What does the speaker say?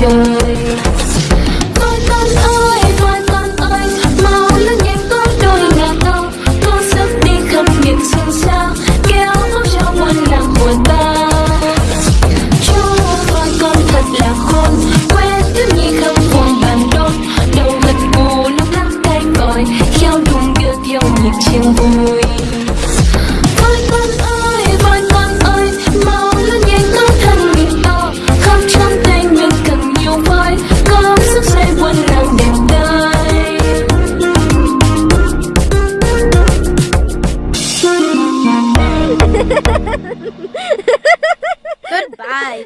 trời con ơi con ơi mau lớn nhanh con đôi ngả ngâu con sắp đi khắp miệng sương sao kéo áo cho muôn lòng của ta cho con con thật là khôn quên thứ nhi không buồn bàn đôn đầu gật gù lúc lắc tay còi theo đùng đưa theo nhịp chiêng vui con Goodbye.